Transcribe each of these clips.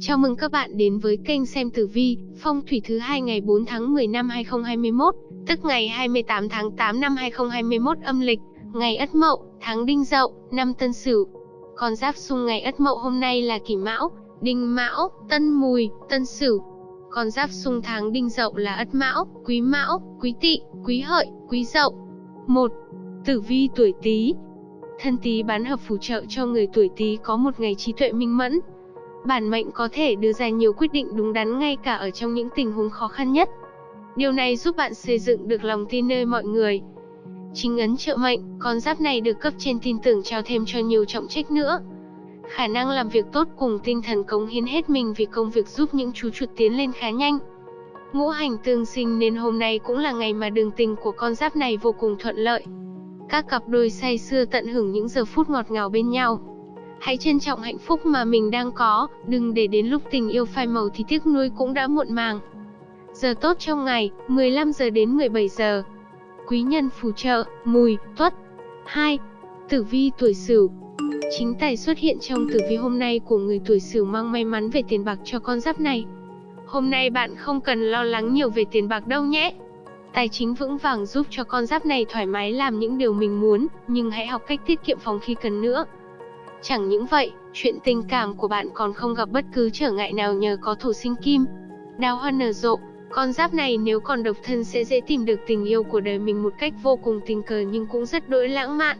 Chào mừng các bạn đến với kênh xem tử vi, phong thủy thứ hai ngày 4 tháng 10 năm 2021, tức ngày 28 tháng 8 năm 2021 âm lịch, ngày Ất Mậu, tháng Đinh Dậu, năm Tân Sửu. Con giáp xung ngày Ất Mậu hôm nay là Kỷ Mão, Đinh Mão, Tân Mùi, Tân Sửu. Con giáp xung tháng Đinh Dậu là Ất Mão, Quý Mão, Quý Tỵ, Quý Hợi, Quý Dậu. 1. Tử vi tuổi Tý. Thân Tý bán hợp phù trợ cho người tuổi Tý có một ngày trí tuệ minh mẫn, bản mệnh có thể đưa ra nhiều quyết định đúng đắn ngay cả ở trong những tình huống khó khăn nhất. Điều này giúp bạn xây dựng được lòng tin nơi mọi người. Chính ấn trợ mệnh, con giáp này được cấp trên tin tưởng trao thêm cho nhiều trọng trách nữa. Khả năng làm việc tốt cùng tinh thần cống hiến hết mình vì công việc giúp những chú chuột tiến lên khá nhanh. Ngũ hành tương sinh nên hôm nay cũng là ngày mà đường tình của con giáp này vô cùng thuận lợi. Các cặp đôi say xưa tận hưởng những giờ phút ngọt ngào bên nhau. Hãy trân trọng hạnh phúc mà mình đang có, đừng để đến lúc tình yêu phai màu thì tiếc nuối cũng đã muộn màng. Giờ tốt trong ngày, 15 giờ đến 17 giờ. Quý nhân phù trợ, mùi, tuất. 2. Tử vi tuổi Sửu. Chính tài xuất hiện trong tử vi hôm nay của người tuổi Sửu mang may mắn về tiền bạc cho con giáp này. Hôm nay bạn không cần lo lắng nhiều về tiền bạc đâu nhé. Tài chính vững vàng giúp cho con giáp này thoải mái làm những điều mình muốn, nhưng hãy học cách tiết kiệm phòng khi cần nữa. Chẳng những vậy, chuyện tình cảm của bạn còn không gặp bất cứ trở ngại nào nhờ có thổ sinh kim. Đào hoa nở rộ, con giáp này nếu còn độc thân sẽ dễ tìm được tình yêu của đời mình một cách vô cùng tình cờ nhưng cũng rất đỗi lãng mạn.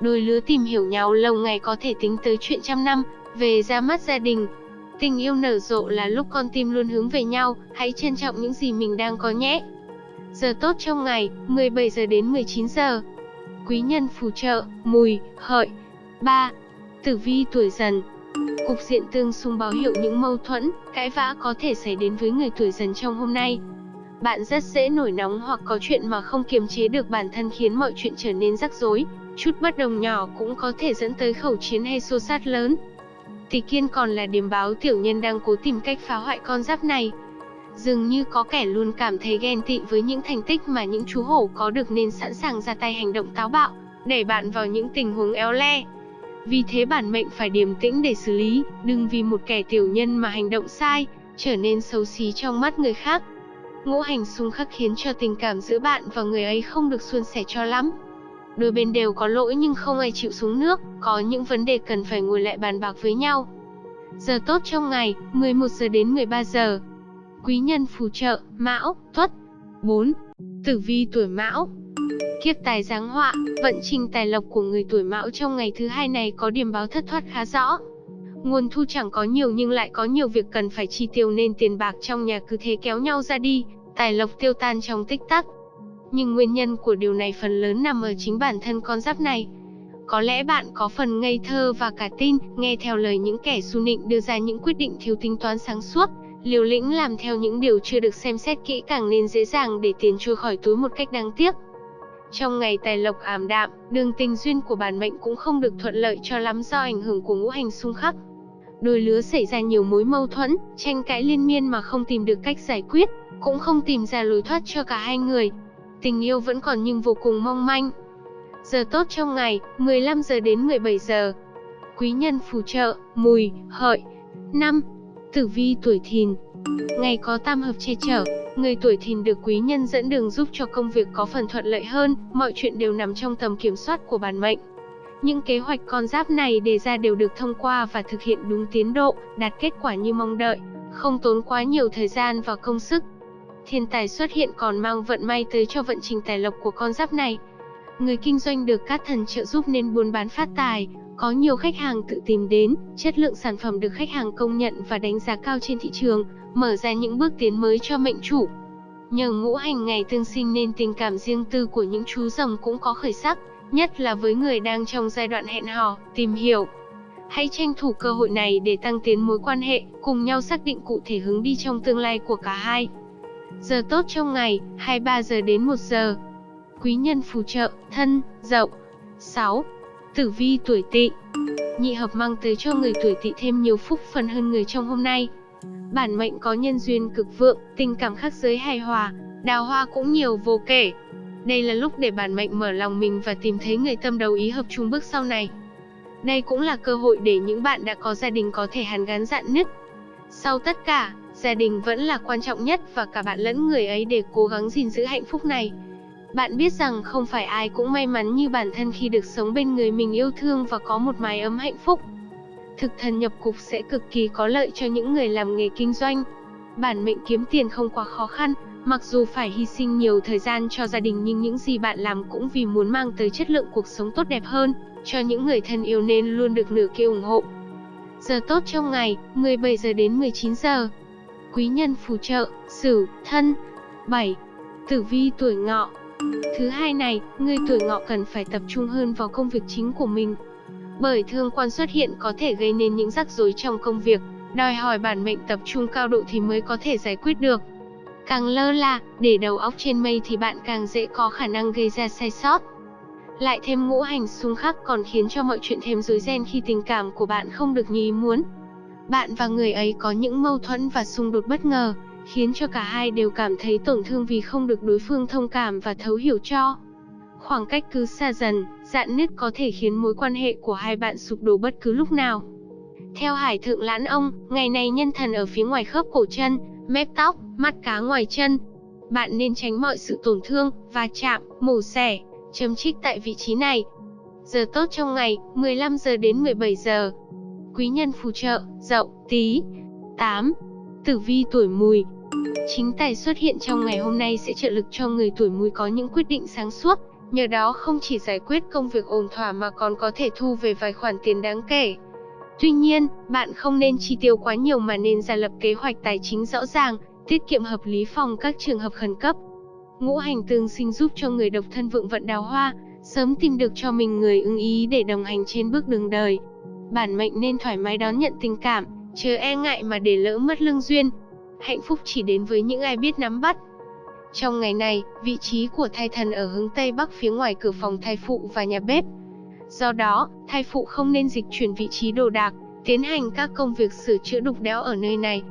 Đôi lứa tìm hiểu nhau lâu ngày có thể tính tới chuyện trăm năm, về ra mắt gia đình. Tình yêu nở rộ là lúc con tim luôn hướng về nhau, hãy trân trọng những gì mình đang có nhé. Giờ tốt trong ngày, 17 giờ đến 19 giờ. Quý nhân phù trợ, mùi, hợi. 3. Tử vi tuổi dần Cục diện tương xung báo hiệu những mâu thuẫn, cãi vã có thể xảy đến với người tuổi dần trong hôm nay. Bạn rất dễ nổi nóng hoặc có chuyện mà không kiềm chế được bản thân khiến mọi chuyện trở nên rắc rối. Chút bất đồng nhỏ cũng có thể dẫn tới khẩu chiến hay xô sát lớn. Tỷ kiên còn là điểm báo tiểu nhân đang cố tìm cách phá hoại con giáp này. Dường như có kẻ luôn cảm thấy ghen tị với những thành tích mà những chú hổ có được nên sẵn sàng ra tay hành động táo bạo, đẩy bạn vào những tình huống éo le. Vì thế bản mệnh phải điềm tĩnh để xử lý, đừng vì một kẻ tiểu nhân mà hành động sai, trở nên xấu xí trong mắt người khác. Ngũ hành xung khắc khiến cho tình cảm giữa bạn và người ấy không được suôn sẻ cho lắm. Đôi bên đều có lỗi nhưng không ai chịu xuống nước, có những vấn đề cần phải ngồi lại bàn bạc với nhau. Giờ tốt trong ngày, 11 giờ đến 13 giờ. Quý nhân phù trợ, Mão, Tuất. 4. Tử vi tuổi Mão, Kiếp tài giáng họa, vận trình tài lộc của người tuổi mão trong ngày thứ hai này có điểm báo thất thoát khá rõ. Nguồn thu chẳng có nhiều nhưng lại có nhiều việc cần phải chi tiêu nên tiền bạc trong nhà cứ thế kéo nhau ra đi, tài lộc tiêu tan trong tích tắc. Nhưng nguyên nhân của điều này phần lớn nằm ở chính bản thân con giáp này. Có lẽ bạn có phần ngây thơ và cả tin, nghe theo lời những kẻ xu nịnh đưa ra những quyết định thiếu tính toán sáng suốt, liều lĩnh làm theo những điều chưa được xem xét kỹ càng nên dễ dàng để tiền trôi khỏi túi một cách đáng tiếc. Trong ngày tài lộc ảm đạm, đường tình duyên của bản mệnh cũng không được thuận lợi cho lắm do ảnh hưởng của ngũ hành xung khắc. Đôi lứa xảy ra nhiều mối mâu thuẫn, tranh cãi liên miên mà không tìm được cách giải quyết, cũng không tìm ra lối thoát cho cả hai người. Tình yêu vẫn còn nhưng vô cùng mong manh. Giờ tốt trong ngày, 15 giờ đến 17 giờ. Quý nhân phù trợ, mùi, hợi. 5. Tử vi tuổi thìn. Ngày có tam hợp che chở, Người tuổi thìn được quý nhân dẫn đường giúp cho công việc có phần thuận lợi hơn, mọi chuyện đều nằm trong tầm kiểm soát của bản mệnh. Những kế hoạch con giáp này đề ra đều được thông qua và thực hiện đúng tiến độ, đạt kết quả như mong đợi, không tốn quá nhiều thời gian và công sức. Thiên tài xuất hiện còn mang vận may tới cho vận trình tài lộc của con giáp này. Người kinh doanh được các thần trợ giúp nên buôn bán phát tài, có nhiều khách hàng tự tìm đến, chất lượng sản phẩm được khách hàng công nhận và đánh giá cao trên thị trường, mở ra những bước tiến mới cho mệnh chủ. Nhờ ngũ hành ngày tương sinh nên tình cảm riêng tư của những chú rồng cũng có khởi sắc, nhất là với người đang trong giai đoạn hẹn hò, tìm hiểu. Hãy tranh thủ cơ hội này để tăng tiến mối quan hệ, cùng nhau xác định cụ thể hướng đi trong tương lai của cả hai. Giờ tốt trong ngày, 23 giờ đến 1 giờ. Quý nhân phù trợ, thân, dậu. 6. Tử vi tuổi tỵ Nhị hợp mang tới cho người tuổi tỵ thêm nhiều phúc phần hơn người trong hôm nay. Bản mệnh có nhân duyên cực vượng, tình cảm khắc giới hài hòa, đào hoa cũng nhiều vô kể. Đây là lúc để bản mệnh mở lòng mình và tìm thấy người tâm đầu ý hợp chung bước sau này. Đây cũng là cơ hội để những bạn đã có gia đình có thể hàn gắn dạn nứt. Sau tất cả, gia đình vẫn là quan trọng nhất và cả bạn lẫn người ấy để cố gắng gìn giữ hạnh phúc này. Bạn biết rằng không phải ai cũng may mắn như bản thân khi được sống bên người mình yêu thương và có một mái ấm hạnh phúc. Thực thần nhập cục sẽ cực kỳ có lợi cho những người làm nghề kinh doanh. Bản mệnh kiếm tiền không quá khó khăn, mặc dù phải hy sinh nhiều thời gian cho gia đình nhưng những gì bạn làm cũng vì muốn mang tới chất lượng cuộc sống tốt đẹp hơn cho những người thân yêu nên luôn được nửa kia ủng hộ. Giờ tốt trong ngày, 17 giờ đến 19 giờ. Quý nhân phù trợ, Sửu, Thân. 7. Tử vi tuổi Ngọ. Thứ hai này, người tuổi Ngọ cần phải tập trung hơn vào công việc chính của mình. Bởi thương quan xuất hiện có thể gây nên những rắc rối trong công việc, đòi hỏi bản mệnh tập trung cao độ thì mới có thể giải quyết được. Càng lơ là, để đầu óc trên mây thì bạn càng dễ có khả năng gây ra sai sót. Lại thêm ngũ hành xung khắc còn khiến cho mọi chuyện thêm rối ren khi tình cảm của bạn không được như ý muốn. Bạn và người ấy có những mâu thuẫn và xung đột bất ngờ, khiến cho cả hai đều cảm thấy tổn thương vì không được đối phương thông cảm và thấu hiểu cho. Khoảng cách cứ xa dần, dạn nứt có thể khiến mối quan hệ của hai bạn sụp đổ bất cứ lúc nào. Theo Hải Thượng Lãn Ông, ngày này nhân thần ở phía ngoài khớp cổ chân, mép tóc, mắt cá ngoài chân. Bạn nên tránh mọi sự tổn thương, va chạm, mổ xẻ, chấm trích tại vị trí này. Giờ tốt trong ngày, 15 giờ đến 17 giờ. Quý nhân phù trợ, dậu, tí. 8. Tử vi tuổi mùi. Chính tài xuất hiện trong ngày hôm nay sẽ trợ lực cho người tuổi mùi có những quyết định sáng suốt, nhờ đó không chỉ giải quyết công việc ổn thỏa mà còn có thể thu về vài khoản tiền đáng kể. Tuy nhiên, bạn không nên chi tiêu quá nhiều mà nên ra lập kế hoạch tài chính rõ ràng, tiết kiệm hợp lý phòng các trường hợp khẩn cấp. Ngũ hành tương sinh giúp cho người độc thân vượng vận đào hoa, sớm tìm được cho mình người ưng ý để đồng hành trên bước đường đời. Bản mệnh nên thoải mái đón nhận tình cảm, chớ e ngại mà để lỡ mất lương duyên. Hạnh phúc chỉ đến với những ai biết nắm bắt. Trong ngày này, vị trí của thai thần ở hướng Tây Bắc phía ngoài cửa phòng thai phụ và nhà bếp. Do đó, thai phụ không nên dịch chuyển vị trí đồ đạc, tiến hành các công việc sửa chữa đục đẽo ở nơi này.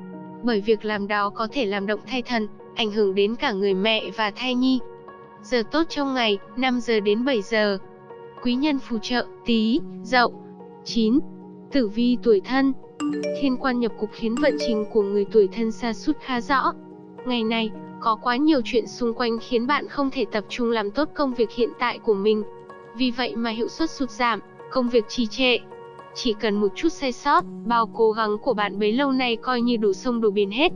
Bởi việc làm đó có thể làm động thai thần, ảnh hưởng đến cả người mẹ và thai nhi. Giờ tốt trong ngày, 5 giờ đến 7 giờ. Quý nhân phù trợ, tí, dậu. 9. Tử vi tuổi thân Thiên quan nhập cục khiến vận trình của người tuổi thân xa sút khá rõ. Ngày này, có quá nhiều chuyện xung quanh khiến bạn không thể tập trung làm tốt công việc hiện tại của mình. Vì vậy mà hiệu suất sụt giảm, công việc trì trệ. Chỉ cần một chút sai sót, bao cố gắng của bạn bấy lâu nay coi như đổ sông đổ biển hết.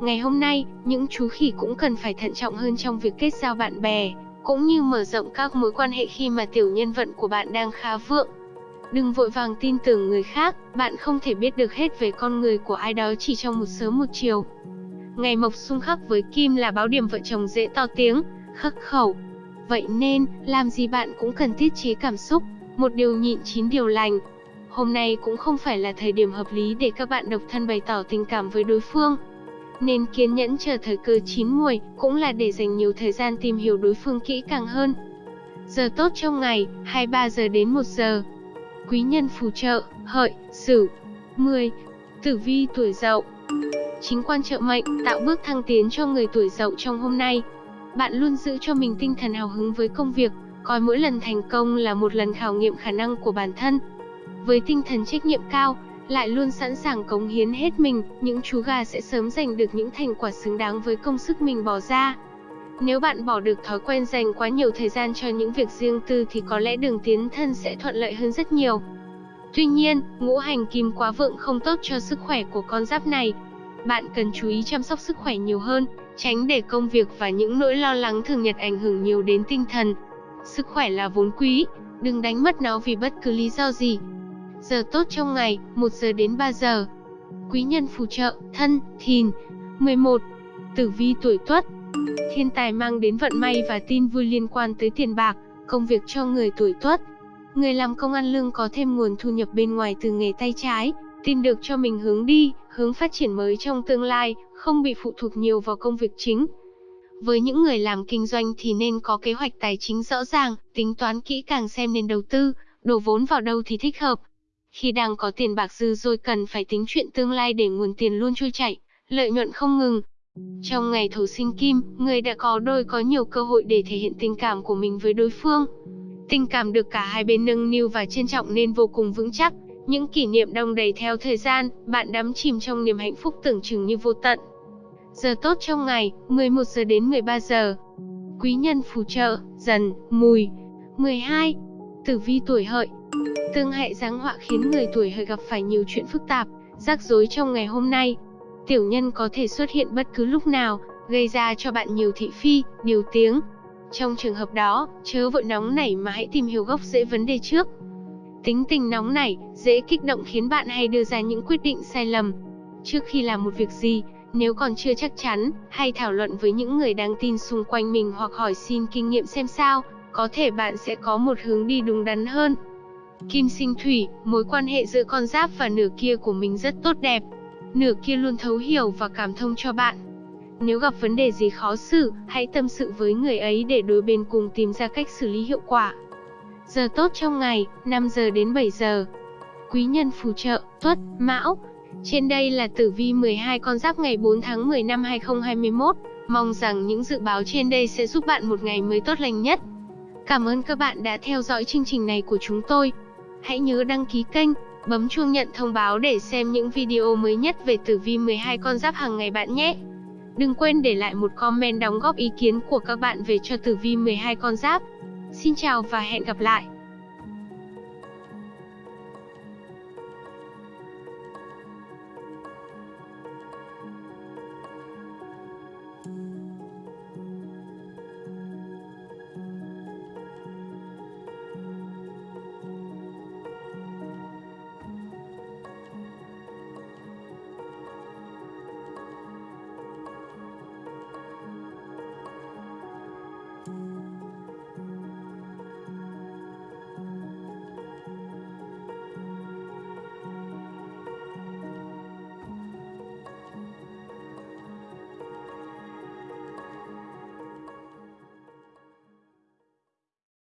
Ngày hôm nay, những chú khỉ cũng cần phải thận trọng hơn trong việc kết giao bạn bè, cũng như mở rộng các mối quan hệ khi mà tiểu nhân vận của bạn đang khá vượng. Đừng vội vàng tin tưởng người khác, bạn không thể biết được hết về con người của ai đó chỉ trong một sớm một chiều. Ngày mộc xung khắc với kim là báo điểm vợ chồng dễ to tiếng, khắc khẩu. Vậy nên, làm gì bạn cũng cần tiết chế cảm xúc, một điều nhịn chín điều lành. Hôm nay cũng không phải là thời điểm hợp lý để các bạn độc thân bày tỏ tình cảm với đối phương. Nên kiên nhẫn chờ thời cơ chín muồi, cũng là để dành nhiều thời gian tìm hiểu đối phương kỹ càng hơn. Giờ tốt trong ngày, 23 giờ đến 1 giờ. Quý nhân phù trợ, hợi, sửu. 10. Tử vi tuổi dậu Chính quan trợ mệnh, tạo bước thăng tiến cho người tuổi dậu trong hôm nay. Bạn luôn giữ cho mình tinh thần hào hứng với công việc, coi mỗi lần thành công là một lần khảo nghiệm khả năng của bản thân. Với tinh thần trách nhiệm cao, lại luôn sẵn sàng cống hiến hết mình, những chú gà sẽ sớm giành được những thành quả xứng đáng với công sức mình bỏ ra. Nếu bạn bỏ được thói quen dành quá nhiều thời gian cho những việc riêng tư thì có lẽ đường tiến thân sẽ thuận lợi hơn rất nhiều. Tuy nhiên, ngũ hành kim quá vượng không tốt cho sức khỏe của con giáp này. Bạn cần chú ý chăm sóc sức khỏe nhiều hơn, tránh để công việc và những nỗi lo lắng thường nhật ảnh hưởng nhiều đến tinh thần. Sức khỏe là vốn quý, đừng đánh mất nó vì bất cứ lý do gì. Giờ tốt trong ngày, 1 giờ đến 3 giờ. Quý nhân phù trợ, thân, thìn. 11. Tử vi tuổi tuất. Thiên tài mang đến vận may và tin vui liên quan tới tiền bạc, công việc cho người tuổi tuất. Người làm công ăn lương có thêm nguồn thu nhập bên ngoài từ nghề tay trái, tìm được cho mình hướng đi, hướng phát triển mới trong tương lai, không bị phụ thuộc nhiều vào công việc chính. Với những người làm kinh doanh thì nên có kế hoạch tài chính rõ ràng, tính toán kỹ càng xem nên đầu tư, đổ vốn vào đâu thì thích hợp. Khi đang có tiền bạc dư rồi cần phải tính chuyện tương lai để nguồn tiền luôn trôi chảy, lợi nhuận không ngừng. Trong ngày thổ sinh kim, người đã có đôi có nhiều cơ hội để thể hiện tình cảm của mình với đối phương. Tình cảm được cả hai bên nâng niu và trân trọng nên vô cùng vững chắc, Những kỷ niệm đong đầy theo thời gian, bạn đắm chìm trong niềm hạnh phúc tưởng chừng như vô tận. Giờ tốt trong ngày, 11 giờ đến 13 giờ. Quý nhân phù trợ, dần, mùi. 12. Tử vi tuổi hợi. Tương hệ giáng họa khiến người tuổi hợi gặp phải nhiều chuyện phức tạp, rắc rối trong ngày hôm nay. Tiểu nhân có thể xuất hiện bất cứ lúc nào, gây ra cho bạn nhiều thị phi, điều tiếng. Trong trường hợp đó, chớ vội nóng nảy mà hãy tìm hiểu gốc rễ vấn đề trước. Tính tình nóng nảy, dễ kích động khiến bạn hay đưa ra những quyết định sai lầm. Trước khi làm một việc gì, nếu còn chưa chắc chắn, hay thảo luận với những người đáng tin xung quanh mình hoặc hỏi xin kinh nghiệm xem sao, có thể bạn sẽ có một hướng đi đúng đắn hơn. Kim sinh thủy, mối quan hệ giữa con giáp và nửa kia của mình rất tốt đẹp. Nửa kia luôn thấu hiểu và cảm thông cho bạn. Nếu gặp vấn đề gì khó xử, hãy tâm sự với người ấy để đối bên cùng tìm ra cách xử lý hiệu quả. Giờ tốt trong ngày, 5 giờ đến 7 giờ. Quý nhân phù trợ, Tuất, Mão. Trên đây là tử vi 12 con giáp ngày 4 tháng 10 năm 2021. Mong rằng những dự báo trên đây sẽ giúp bạn một ngày mới tốt lành nhất. Cảm ơn các bạn đã theo dõi chương trình này của chúng tôi. Hãy nhớ đăng ký kênh, bấm chuông nhận thông báo để xem những video mới nhất về tử vi 12 con giáp hàng ngày bạn nhé. Đừng quên để lại một comment đóng góp ý kiến của các bạn về cho tử vi 12 con giáp. Xin chào và hẹn gặp lại.